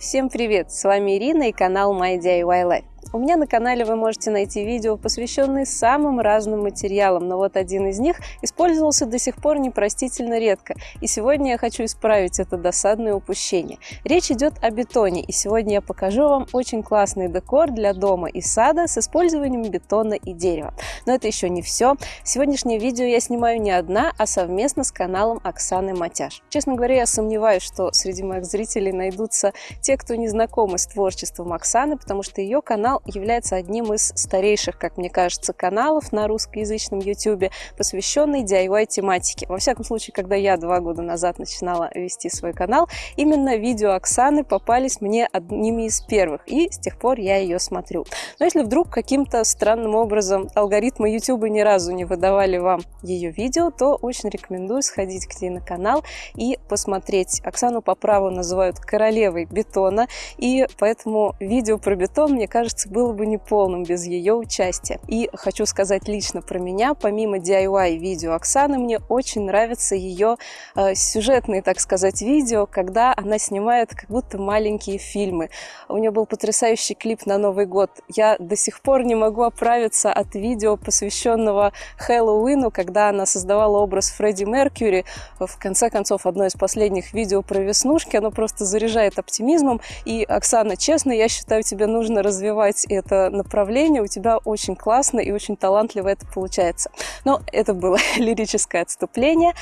Всем привет! С вами Ирина и канал My DIY Life. У меня на канале вы можете найти видео, посвященные самым разным материалам, но вот один из них использовался до сих пор непростительно редко, и сегодня я хочу исправить это досадное упущение. Речь идет о бетоне, и сегодня я покажу вам очень классный декор для дома и сада с использованием бетона и дерева. Но это еще не все. Сегодняшнее видео я снимаю не одна, а совместно с каналом Оксаны Матяш. Честно говоря, я сомневаюсь, что среди моих зрителей найдутся те, кто не знакомы с творчеством Оксаны, потому что ее канал является одним из старейших, как мне кажется, каналов на русскоязычном YouTube, посвященный DIY тематике. Во всяком случае, когда я два года назад начинала вести свой канал, именно видео Оксаны попались мне одними из первых, и с тех пор я ее смотрю. Но если вдруг каким-то странным образом алгоритмы YouTube ни разу не выдавали вам ее видео, то очень рекомендую сходить к ней на канал и посмотреть. Оксану по праву называют королевой бетона, и поэтому видео про бетон, мне кажется, было бы неполным без ее участия. И хочу сказать лично про меня, помимо DIY видео Оксаны, мне очень нравятся ее э, сюжетные, так сказать, видео, когда она снимает как будто маленькие фильмы. У нее был потрясающий клип на Новый год. Я до сих пор не могу оправиться от видео, посвященного Хэллоуину, когда она создавала образ Фредди Меркьюри. В конце концов, одно из последних видео про веснушки, оно просто заряжает оптимизмом. И, Оксана, честно, я считаю, тебе нужно развивать развивать это направление, у тебя очень классно и очень талантливо это получается. Но это было лирическое отступление.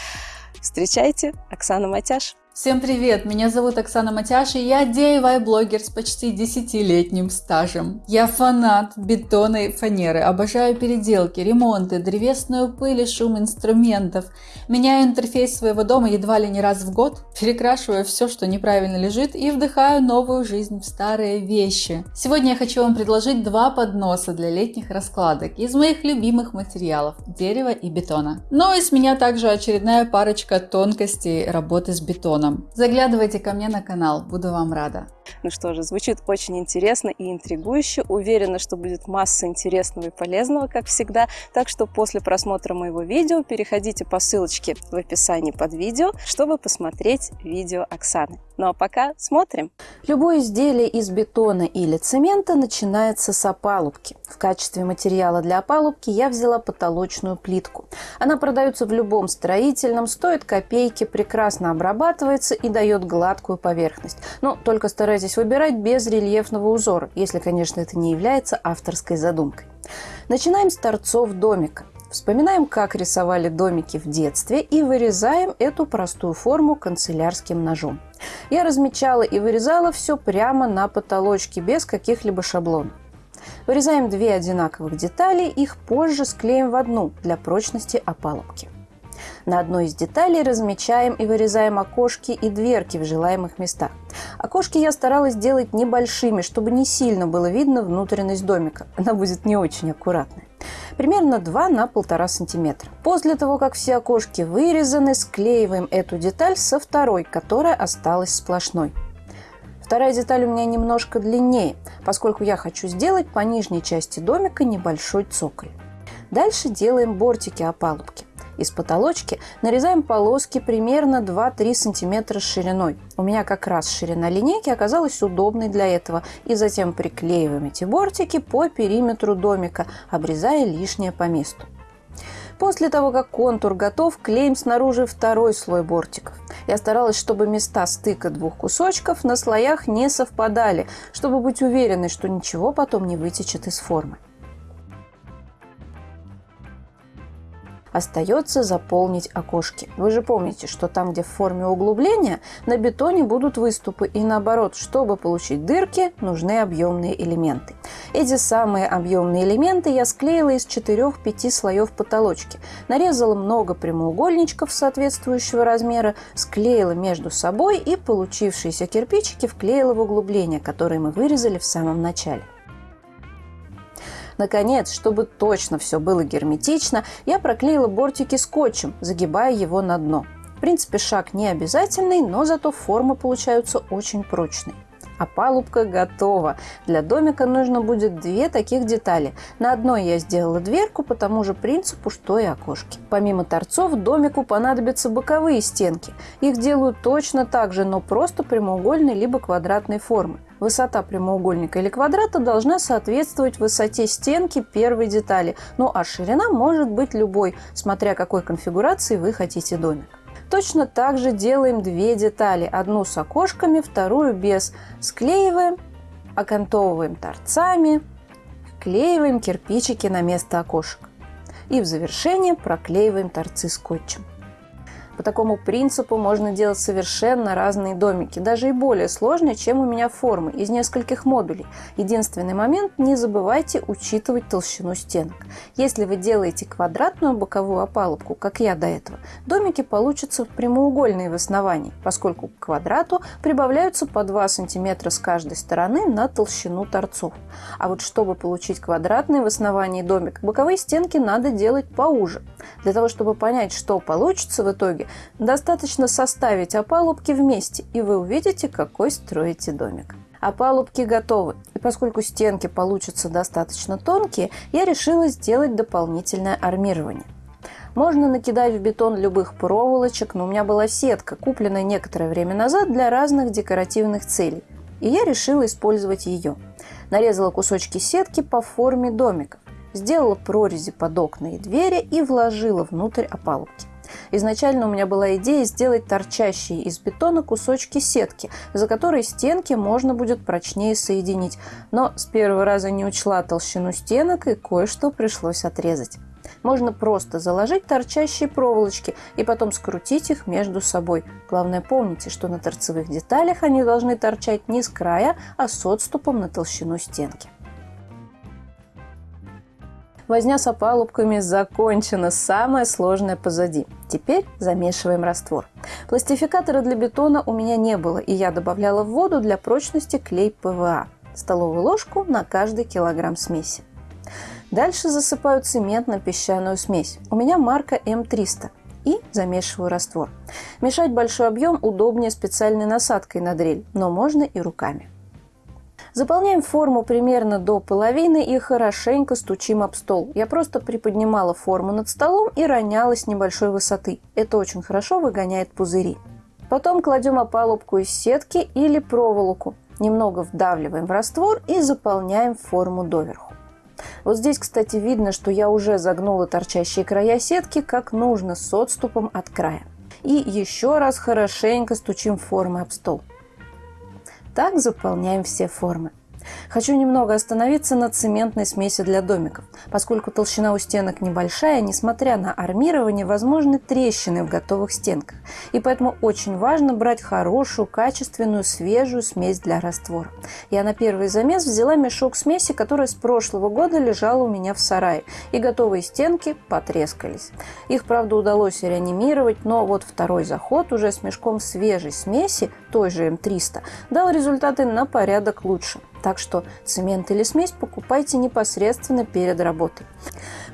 Встречайте, Оксана Матяш. Всем привет! Меня зовут Оксана Матяш, и я DIY-блогер с почти десятилетним стажем. Я фанат бетона и фанеры, обожаю переделки, ремонты, древесную пыль и шум инструментов. Меняю интерфейс своего дома едва ли не раз в год, перекрашиваю все, что неправильно лежит, и вдыхаю новую жизнь в старые вещи. Сегодня я хочу вам предложить два подноса для летних раскладок из моих любимых материалов – дерева и бетона. Но и с меня также очередная парочка тонкостей работы с бетоном телефоном. Заглядывайте ко мне на канал, буду вам рада. Ну что же, звучит очень интересно и интригующе. Уверена, что будет масса интересного и полезного, как всегда. Так что после просмотра моего видео переходите по ссылочке в описании под видео, чтобы посмотреть видео Оксаны. Ну а пока смотрим. Любое изделие из бетона или цемента начинается с опалубки. В качестве материала для опалубки я взяла потолочную плитку. Она продается в любом строительном, стоит копейки, прекрасно обрабатывается и дает гладкую поверхность. Но только старайтесь выбирать без рельефного узора, если, конечно, это не является авторской задумкой. Начинаем с торцов домика. Вспоминаем, как рисовали домики в детстве и вырезаем эту простую форму канцелярским ножом. Я размечала и вырезала все прямо на потолочке, без каких-либо шаблонов. Вырезаем две одинаковых детали, их позже склеим в одну для прочности опалубки. На одной из деталей размечаем и вырезаем окошки и дверки в желаемых местах. Окошки я старалась делать небольшими, чтобы не сильно было видно внутренность домика. Она будет не очень аккуратная примерно 2 на 1,5 сантиметра. После того, как все окошки вырезаны, склеиваем эту деталь со второй, которая осталась сплошной. Вторая деталь у меня немножко длиннее, поскольку я хочу сделать по нижней части домика небольшой цоколь. Дальше делаем бортики опалубки. Из потолочки нарезаем полоски примерно 2-3 см шириной. У меня как раз ширина линейки оказалась удобной для этого. И затем приклеиваем эти бортики по периметру домика, обрезая лишнее по месту. После того, как контур готов, клеим снаружи второй слой бортиков. Я старалась, чтобы места стыка двух кусочков на слоях не совпадали, чтобы быть уверенной, что ничего потом не вытечет из формы. Остается заполнить окошки. Вы же помните, что там, где в форме углубления, на бетоне будут выступы. И наоборот, чтобы получить дырки, нужны объемные элементы. Эти самые объемные элементы я склеила из 4-5 слоев потолочки. Нарезала много прямоугольничков соответствующего размера, склеила между собой и получившиеся кирпичики вклеила в углубления, которые мы вырезали в самом начале. Наконец, чтобы точно все было герметично, я проклеила бортики скотчем, загибая его на дно. В принципе, шаг не обязательный, но зато формы получаются очень прочные. Опалубка готова. Для домика нужно будет две таких детали. На одной я сделала дверку по тому же принципу, что и окошки. Помимо торцов, домику понадобятся боковые стенки. Их делают точно так же, но просто прямоугольной либо квадратной формы. Высота прямоугольника или квадрата должна соответствовать высоте стенки первой детали, ну а ширина может быть любой, смотря какой конфигурации вы хотите домик. Точно так же делаем две детали. Одну с окошками, вторую без. Склеиваем, окантовываем торцами, вклеиваем кирпичики на место окошек. И в завершение проклеиваем торцы скотчем. По такому принципу можно делать совершенно разные домики, даже и более сложные, чем у меня формы, из нескольких модулей. Единственный момент – не забывайте учитывать толщину стенок. Если вы делаете квадратную боковую опалубку, как я до этого, домики получатся прямоугольные в основании, поскольку к квадрату прибавляются по 2 см с каждой стороны на толщину торцов. А вот чтобы получить квадратный в основании домик, боковые стенки надо делать поуже. Для того, чтобы понять, что получится в итоге, Достаточно составить опалубки вместе, и вы увидите, какой строите домик. Опалубки готовы, и поскольку стенки получатся достаточно тонкие, я решила сделать дополнительное армирование. Можно накидать в бетон любых проволочек, но у меня была сетка, купленная некоторое время назад для разных декоративных целей. И я решила использовать ее. Нарезала кусочки сетки по форме домиков, сделала прорези под окна и двери и вложила внутрь опалубки. Изначально у меня была идея сделать торчащие из бетона кусочки сетки, за которые стенки можно будет прочнее соединить. Но с первого раза не учла толщину стенок и кое-что пришлось отрезать. Можно просто заложить торчащие проволочки и потом скрутить их между собой. Главное помните, что на торцевых деталях они должны торчать не с края, а с отступом на толщину стенки. Возня с опалубками закончена, самое сложное позади. Теперь замешиваем раствор. Пластификатора для бетона у меня не было, и я добавляла в воду для прочности клей ПВА. Столовую ложку на каждый килограмм смеси. Дальше засыпаю цементно-песчаную смесь. У меня марка М300 и замешиваю раствор. Мешать большой объем удобнее специальной насадкой на дрель, но можно и руками. Заполняем форму примерно до половины и хорошенько стучим об стол. Я просто приподнимала форму над столом и роняла с небольшой высоты. Это очень хорошо выгоняет пузыри. Потом кладем опалубку из сетки или проволоку. Немного вдавливаем в раствор и заполняем форму доверху. Вот здесь, кстати, видно, что я уже загнула торчащие края сетки как нужно с отступом от края. И еще раз хорошенько стучим формы об стол. Так заполняем все формы. Хочу немного остановиться на цементной смеси для домиков. Поскольку толщина у стенок небольшая, несмотря на армирование, возможны трещины в готовых стенках. И поэтому очень важно брать хорошую, качественную, свежую смесь для раствора. Я на первый замес взяла мешок смеси, которая с прошлого года лежала у меня в сарае. И готовые стенки потрескались. Их, правда, удалось реанимировать, но вот второй заход уже с мешком свежей смеси, той же М300, дал результаты на порядок лучше. Так что цемент или смесь покупайте непосредственно перед работой.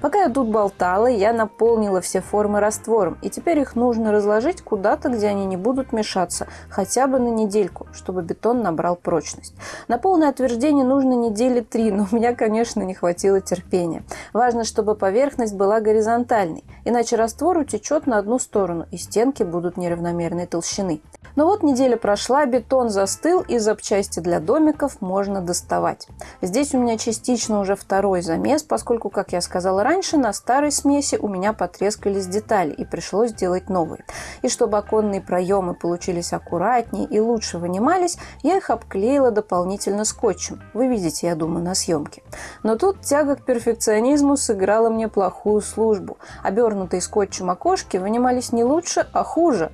Пока я тут болтала, я наполнила все формы раствором, и теперь их нужно разложить куда-то, где они не будут мешаться, хотя бы на недельку, чтобы бетон набрал прочность. На полное отверждение нужно недели три, но у меня, конечно, не хватило терпения. Важно, чтобы поверхность была горизонтальной, иначе раствор утечет на одну сторону, и стенки будут неравномерной толщины. Но вот неделя прошла, бетон застыл, и запчасти для домиков можно доставать. Здесь у меня частично уже второй замес, поскольку, как я сказала раньше, на старой смеси у меня потрескались детали, и пришлось делать новые. И чтобы оконные проемы получились аккуратнее и лучше вынимались, я их обклеила дополнительно скотчем. Вы видите, я думаю, на съемке. Но тут тяга к перфекционизму сыграла мне плохую службу. Обернутые скотчем окошки вынимались не лучше, а хуже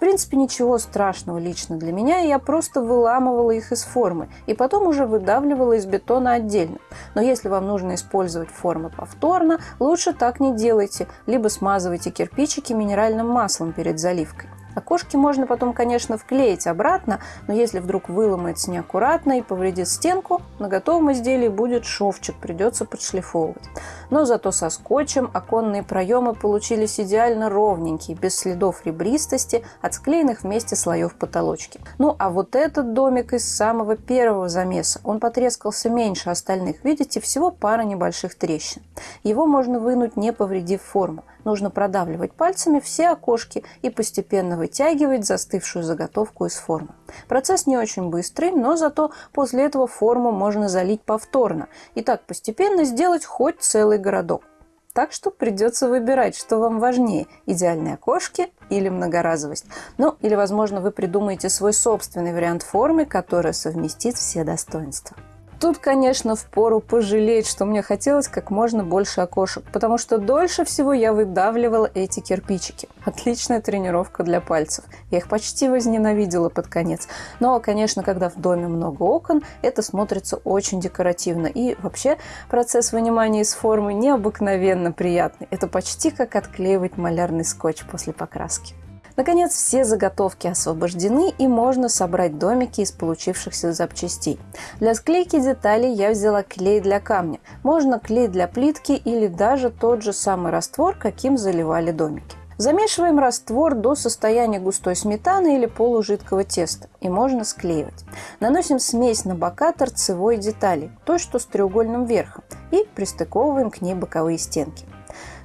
принципе, ничего страшного лично для меня, я просто выламывала их из формы, и потом уже выдавливала из бетона отдельно. Но если вам нужно использовать формы повторно, лучше так не делайте, либо смазывайте кирпичики минеральным маслом перед заливкой. Окошки можно потом, конечно, вклеить обратно, но если вдруг выломается неаккуратно и повредит стенку, на готовом изделии будет шовчик, придется подшлифовывать. Но зато со скотчем оконные проемы получились идеально ровненькие, без следов ребристости от склеенных вместе слоев потолочки. Ну а вот этот домик из самого первого замеса, он потрескался меньше остальных. Видите, всего пара небольших трещин. Его можно вынуть, не повредив форму. Нужно продавливать пальцами все окошки и постепенно вытягивать застывшую заготовку из формы. Процесс не очень быстрый, но зато после этого форму можно залить повторно и так постепенно сделать хоть целый городок. Так что придется выбирать, что вам важнее – идеальные окошки или многоразовость. Ну, или, возможно, вы придумаете свой собственный вариант формы, который совместит все достоинства. Тут, конечно, впору пожалеть, что мне хотелось как можно больше окошек, потому что дольше всего я выдавливала эти кирпичики. Отличная тренировка для пальцев. Я их почти возненавидела под конец. Но, конечно, когда в доме много окон, это смотрится очень декоративно. И вообще процесс вынимания из формы необыкновенно приятный. Это почти как отклеивать малярный скотч после покраски. Наконец, все заготовки освобождены и можно собрать домики из получившихся запчастей. Для склейки деталей я взяла клей для камня. Можно клей для плитки или даже тот же самый раствор, каким заливали домики. Замешиваем раствор до состояния густой сметаны или полужидкого теста и можно склеивать. Наносим смесь на бока торцевой детали, той, что с треугольным верхом, и пристыковываем к ней боковые стенки.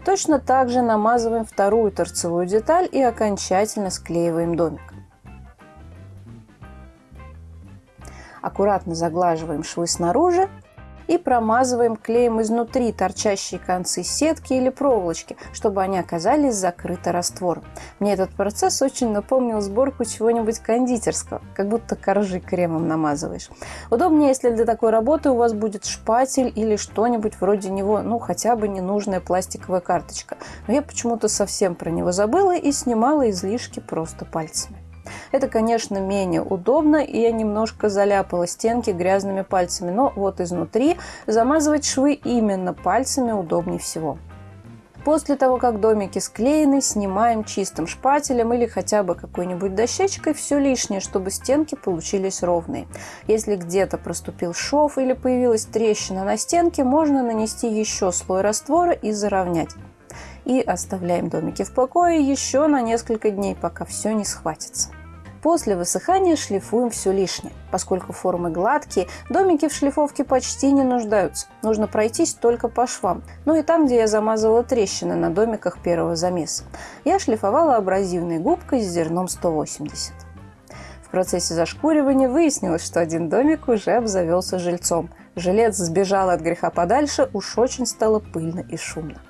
Точно так же намазываем вторую торцевую деталь и окончательно склеиваем домик. Аккуратно заглаживаем швы снаружи и промазываем клеем изнутри торчащие концы сетки или проволочки, чтобы они оказались закрыты раствором. Мне этот процесс очень напомнил сборку чего-нибудь кондитерского, как будто коржи кремом намазываешь. Удобнее, если для такой работы у вас будет шпатель или что-нибудь вроде него, ну хотя бы ненужная пластиковая карточка. Но я почему-то совсем про него забыла и снимала излишки просто пальцами. Это, конечно, менее удобно, и я немножко заляпала стенки грязными пальцами, но вот изнутри замазывать швы именно пальцами удобнее всего. После того, как домики склеены, снимаем чистым шпателем или хотя бы какой-нибудь дощечкой все лишнее, чтобы стенки получились ровные. Если где-то проступил шов или появилась трещина на стенке, можно нанести еще слой раствора и заровнять. И оставляем домики в покое еще на несколько дней, пока все не схватится. После высыхания шлифуем все лишнее. Поскольку формы гладкие, домики в шлифовке почти не нуждаются. Нужно пройтись только по швам. Ну и там, где я замазала трещины на домиках первого замеса. Я шлифовала абразивной губкой с зерном 180. В процессе зашкуривания выяснилось, что один домик уже обзавелся жильцом. Жилец сбежал от греха подальше, уж очень стало пыльно и шумно.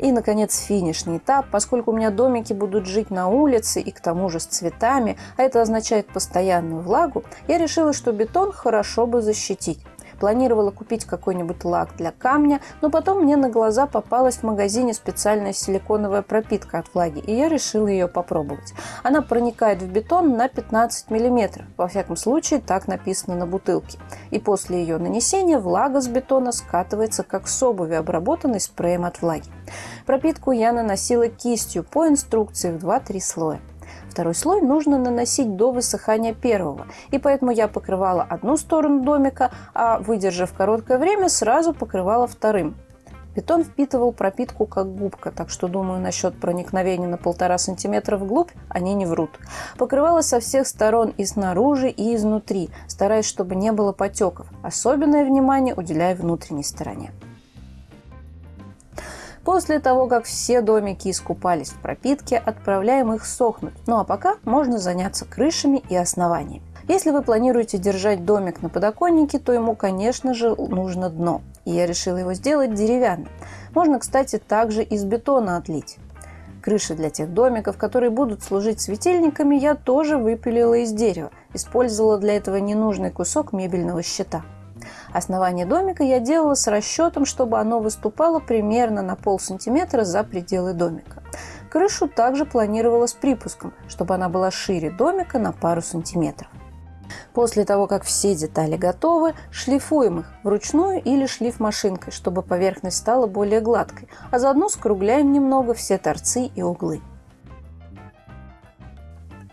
И, наконец, финишный этап. Поскольку у меня домики будут жить на улице и к тому же с цветами, а это означает постоянную влагу, я решила, что бетон хорошо бы защитить. Планировала купить какой-нибудь лак для камня, но потом мне на глаза попалась в магазине специальная силиконовая пропитка от влаги, и я решила ее попробовать. Она проникает в бетон на 15 мм, во всяком случае так написано на бутылке. И после ее нанесения влага с бетона скатывается как с обуви, обработанной спреем от влаги. Пропитку я наносила кистью по инструкции в 2-3 слоя. Второй слой нужно наносить до высыхания первого, и поэтому я покрывала одну сторону домика, а выдержав короткое время, сразу покрывала вторым. Бетон впитывал пропитку как губка, так что, думаю, насчет проникновения на полтора сантиметра вглубь они не врут. Покрывала со всех сторон и снаружи, и изнутри, стараясь, чтобы не было потеков. Особенное внимание уделяя внутренней стороне. После того, как все домики искупались в пропитке, отправляем их сохнуть. Ну а пока можно заняться крышами и основаниями. Если вы планируете держать домик на подоконнике, то ему, конечно же, нужно дно. И я решила его сделать деревянным. Можно, кстати, также из бетона отлить. Крыши для тех домиков, которые будут служить светильниками, я тоже выпилила из дерева. Использовала для этого ненужный кусок мебельного щита. Основание домика я делала с расчетом, чтобы оно выступало примерно на пол сантиметра за пределы домика. Крышу также планировала с припуском, чтобы она была шире домика на пару сантиметров. После того, как все детали готовы, шлифуем их вручную или шлифмашинкой, чтобы поверхность стала более гладкой, а заодно скругляем немного все торцы и углы.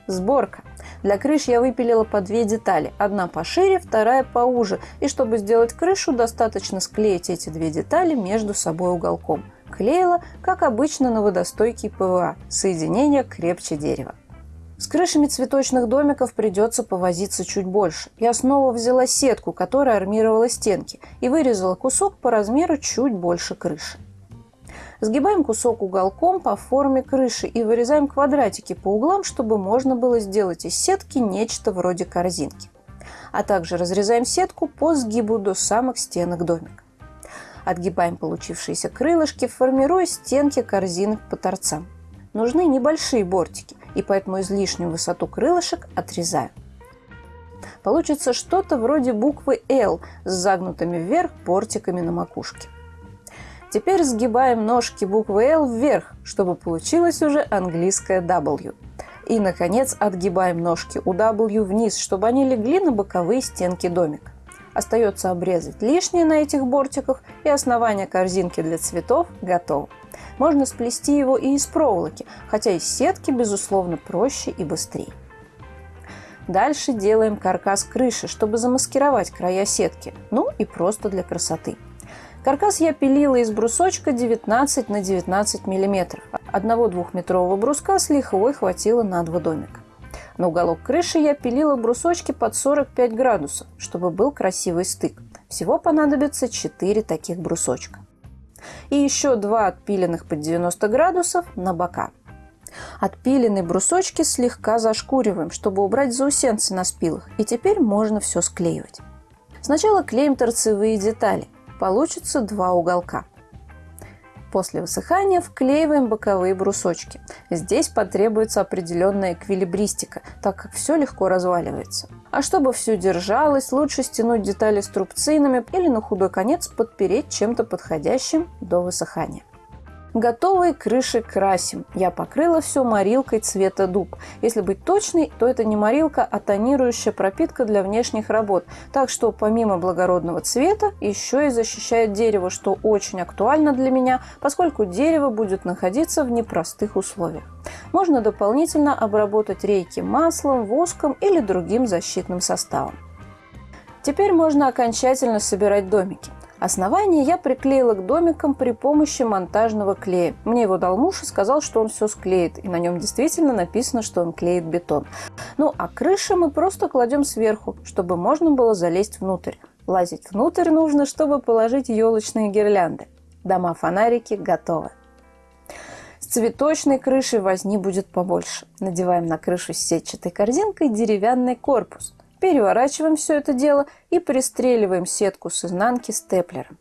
Сборка. Для крыш я выпилила по две детали. Одна пошире, вторая поуже. И чтобы сделать крышу, достаточно склеить эти две детали между собой уголком. Клеила, как обычно, на водостойкий ПВА. Соединение крепче дерева. С крышами цветочных домиков придется повозиться чуть больше. Я снова взяла сетку, которая армировала стенки, и вырезала кусок по размеру чуть больше крыши. Сгибаем кусок уголком по форме крыши и вырезаем квадратики по углам, чтобы можно было сделать из сетки нечто вроде корзинки. А также разрезаем сетку по сгибу до самых стенок домика. Отгибаем получившиеся крылышки, формируя стенки корзинок по торцам. Нужны небольшие бортики, и поэтому излишнюю высоту крылышек отрезаю. Получится что-то вроде буквы L с загнутыми вверх бортиками на макушке. Теперь сгибаем ножки буквы L вверх, чтобы получилось уже английское W. И, наконец, отгибаем ножки у W вниз, чтобы они легли на боковые стенки домика. Остается обрезать лишнее на этих бортиках, и основание корзинки для цветов готово. Можно сплести его и из проволоки, хотя из сетки, безусловно, проще и быстрее. Дальше делаем каркас крыши, чтобы замаскировать края сетки, ну и просто для красоты. Каркас я пилила из брусочка 19 на 19 мм. Одного двухметрового бруска с лихвой хватило на два домика. На уголок крыши я пилила брусочки под 45 градусов, чтобы был красивый стык. Всего понадобится 4 таких брусочка. И еще два отпиленных под 90 градусов на бока. Отпиленные брусочки слегка зашкуриваем, чтобы убрать заусенцы на спилах. И теперь можно все склеивать. Сначала клеим торцевые детали получится два уголка. После высыхания вклеиваем боковые брусочки. Здесь потребуется определенная эквилибристика, так как все легко разваливается. А чтобы все держалось, лучше стянуть детали струбцинами или на худой конец подпереть чем-то подходящим до высыхания. Готовые крыши красим. Я покрыла все морилкой цвета дуб. Если быть точной, то это не морилка, а тонирующая пропитка для внешних работ. Так что помимо благородного цвета, еще и защищает дерево, что очень актуально для меня, поскольку дерево будет находиться в непростых условиях. Можно дополнительно обработать рейки маслом, воском или другим защитным составом. Теперь можно окончательно собирать домики. Основание я приклеила к домикам при помощи монтажного клея. Мне его дал муж и сказал, что он все склеит. И на нем действительно написано, что он клеит бетон. Ну а крыши мы просто кладем сверху, чтобы можно было залезть внутрь. Лазить внутрь нужно, чтобы положить елочные гирлянды. Дома-фонарики готовы. С цветочной крышей возни будет побольше. Надеваем на крышу с сетчатой корзинкой деревянный корпус. Переворачиваем все это дело и пристреливаем сетку с изнанки степлером.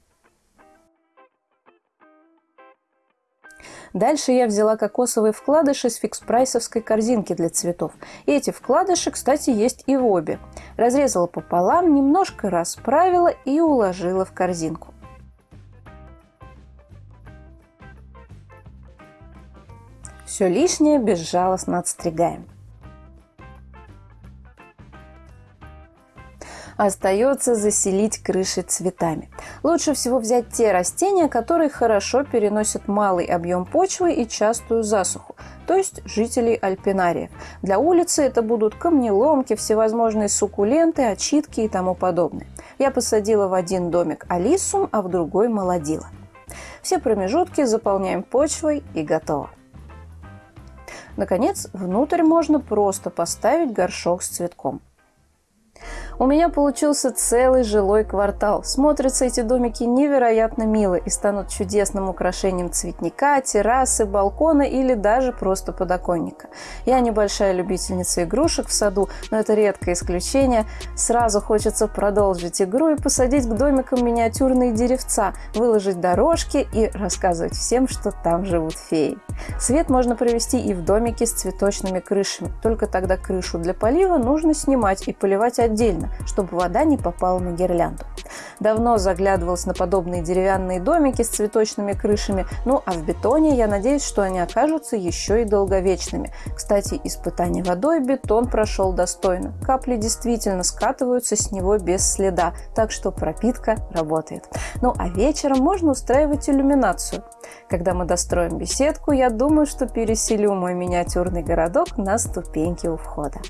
Дальше я взяла кокосовые вкладыши с фикс-прайсовской корзинки для цветов. И эти вкладыши, кстати, есть и в обе. Разрезала пополам, немножко расправила и уложила в корзинку. Все лишнее безжалостно отстригаем. Остается заселить крыши цветами. Лучше всего взять те растения, которые хорошо переносят малый объем почвы и частую засуху, то есть жителей альпинариев. Для улицы это будут камнеломки, всевозможные суккуленты, очитки и тому подобное. Я посадила в один домик алисум, а в другой молодила. Все промежутки заполняем почвой и готово. Наконец, внутрь можно просто поставить горшок с цветком. У меня получился целый жилой квартал. Смотрятся эти домики невероятно мило и станут чудесным украшением цветника, террасы, балкона или даже просто подоконника. Я небольшая любительница игрушек в саду, но это редкое исключение. Сразу хочется продолжить игру и посадить к домикам миниатюрные деревца, выложить дорожки и рассказывать всем, что там живут феи. Свет можно провести и в домике с цветочными крышами, только тогда крышу для полива нужно снимать и поливать отдельно, чтобы вода не попала на гирлянду. Давно заглядывалась на подобные деревянные домики с цветочными крышами, ну а в бетоне я надеюсь, что они окажутся еще и долговечными. Кстати, испытание водой бетон прошел достойно. Капли действительно скатываются с него без следа, так что пропитка работает. Ну а вечером можно устраивать иллюминацию. Когда мы достроим беседку, я думаю, что переселю мой миниатюрный городок на ступеньки у входа.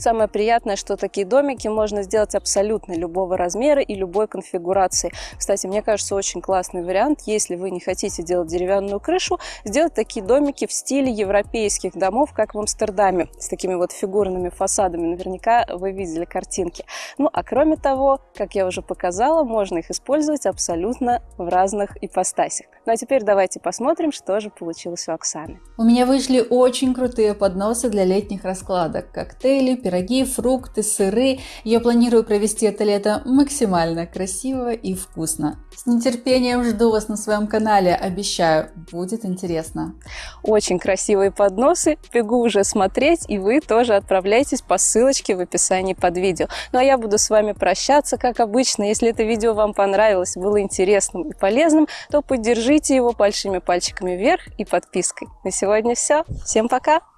Самое приятное, что такие домики можно сделать абсолютно любого размера и любой конфигурации. Кстати, мне кажется, очень классный вариант, если вы не хотите делать деревянную крышу, сделать такие домики в стиле европейских домов, как в Амстердаме, с такими вот фигурными фасадами. Наверняка вы видели картинки. Ну, а кроме того, как я уже показала, можно их использовать абсолютно в разных ипостасях. Ну, а теперь давайте посмотрим, что же получилось у Оксаны. У меня вышли очень крутые подносы для летних раскладок. Коктейли, пироги, фрукты, сыры. Я планирую провести это лето максимально красиво и вкусно. С нетерпением жду вас на своем канале, обещаю, будет интересно. Очень красивые подносы, бегу уже смотреть, и вы тоже отправляйтесь по ссылочке в описании под видео. Ну а я буду с вами прощаться, как обычно. Если это видео вам понравилось, было интересным и полезным, то поддержите его большими пальчиками вверх и подпиской. На сегодня все. Всем пока!